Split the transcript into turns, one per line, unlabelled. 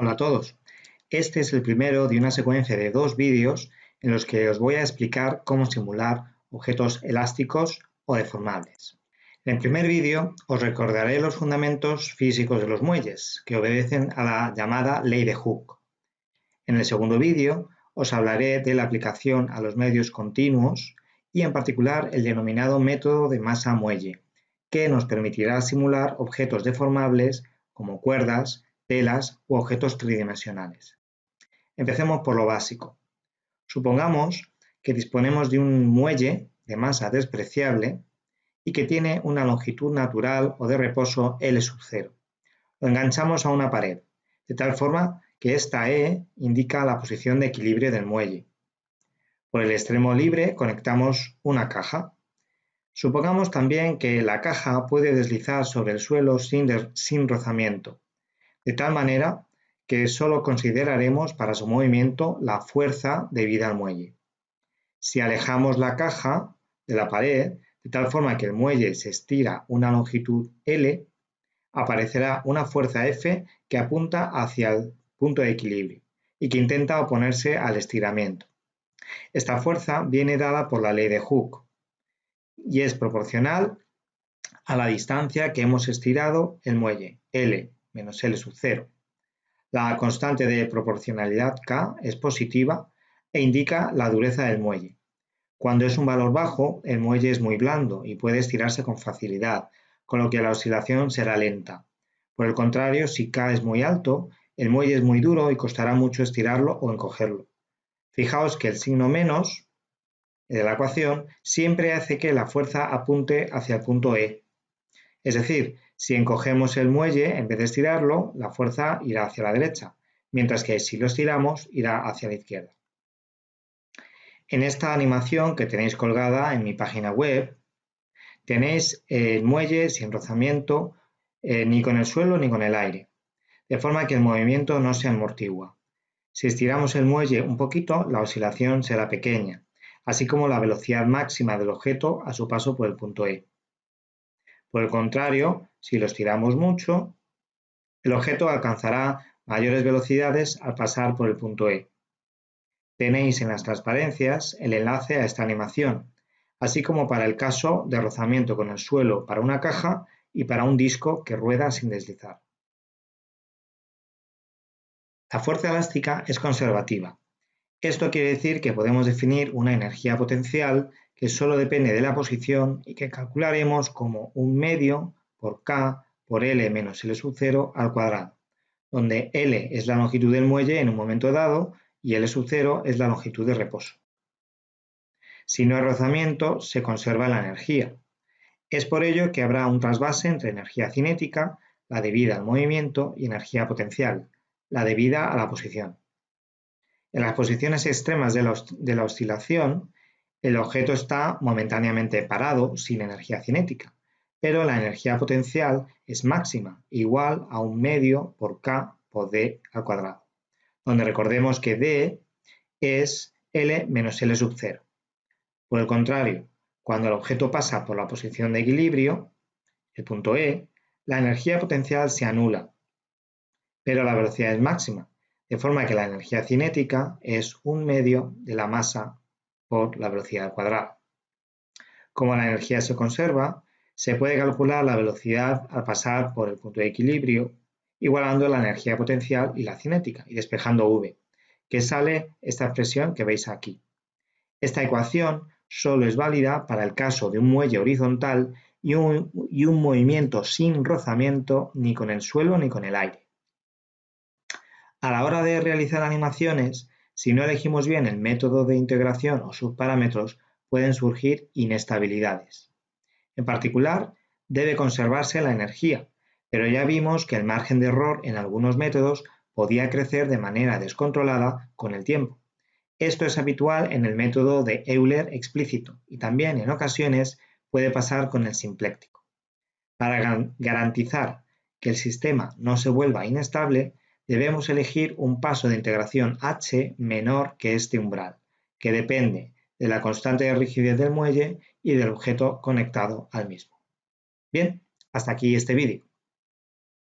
Hola a todos. Este es el primero de una secuencia de dos vídeos en los que os voy a explicar cómo simular objetos elásticos o deformables. En el primer vídeo os recordaré los fundamentos físicos de los muelles, que obedecen a la llamada ley de Hooke. En el segundo vídeo os hablaré de la aplicación a los medios continuos y en particular el denominado método de masa-muelle, que nos permitirá simular objetos deformables como cuerdas, telas u objetos tridimensionales. Empecemos por lo básico. Supongamos que disponemos de un muelle de masa despreciable y que tiene una longitud natural o de reposo L sub 0. Lo enganchamos a una pared, de tal forma que esta E indica la posición de equilibrio del muelle. Por el extremo libre conectamos una caja. Supongamos también que la caja puede deslizar sobre el suelo sin, sin rozamiento de tal manera que solo consideraremos para su movimiento la fuerza debida al muelle. Si alejamos la caja de la pared de tal forma que el muelle se estira una longitud L, aparecerá una fuerza F que apunta hacia el punto de equilibrio y que intenta oponerse al estiramiento. Esta fuerza viene dada por la ley de Hooke y es proporcional a la distancia que hemos estirado el muelle, L, menos L sub 0. La constante de proporcionalidad K es positiva e indica la dureza del muelle. Cuando es un valor bajo, el muelle es muy blando y puede estirarse con facilidad, con lo que la oscilación será lenta. Por el contrario, si K es muy alto, el muelle es muy duro y costará mucho estirarlo o encogerlo. Fijaos que el signo menos de la ecuación siempre hace que la fuerza apunte hacia el punto E. Es decir, si encogemos el muelle, en vez de estirarlo, la fuerza irá hacia la derecha, mientras que si lo estiramos, irá hacia la izquierda. En esta animación que tenéis colgada en mi página web, tenéis el muelle sin rozamiento eh, ni con el suelo ni con el aire, de forma que el movimiento no se amortigua. Si estiramos el muelle un poquito, la oscilación será pequeña, así como la velocidad máxima del objeto a su paso por el punto E. Por el contrario, si lo estiramos mucho, el objeto alcanzará mayores velocidades al pasar por el punto E. Tenéis en las transparencias el enlace a esta animación, así como para el caso de rozamiento con el suelo para una caja y para un disco que rueda sin deslizar. La fuerza elástica es conservativa. Esto quiere decir que podemos definir una energía potencial que solo depende de la posición y que calcularemos como un medio por K por L menos L sub 0 al cuadrado, donde L es la longitud del muelle en un momento dado y L sub 0 es la longitud de reposo. Si no hay rozamiento, se conserva la energía. Es por ello que habrá un trasvase entre energía cinética, la debida al movimiento, y energía potencial, la debida a la posición. En las posiciones extremas de la, de la oscilación, el objeto está momentáneamente parado, sin energía cinética, pero la energía potencial es máxima, igual a un medio por k por d al cuadrado, donde recordemos que d es L menos L sub 0. Por el contrario, cuando el objeto pasa por la posición de equilibrio, el punto E, la energía potencial se anula, pero la velocidad es máxima, de forma que la energía cinética es un medio de la masa por la velocidad al cuadrado. Como la energía se conserva, se puede calcular la velocidad al pasar por el punto de equilibrio, igualando la energía potencial y la cinética y despejando V, que sale esta expresión que veis aquí. Esta ecuación solo es válida para el caso de un muelle horizontal y un, y un movimiento sin rozamiento ni con el suelo ni con el aire. A la hora de realizar animaciones, si no elegimos bien el método de integración o subparámetros, pueden surgir inestabilidades. En particular, debe conservarse la energía, pero ya vimos que el margen de error en algunos métodos podía crecer de manera descontrolada con el tiempo. Esto es habitual en el método de Euler explícito y también en ocasiones puede pasar con el simpléctico. Para garantizar que el sistema no se vuelva inestable, debemos elegir un paso de integración h menor que este umbral, que depende de la constante de rigidez del muelle y del objeto conectado al mismo. Bien, hasta aquí este vídeo.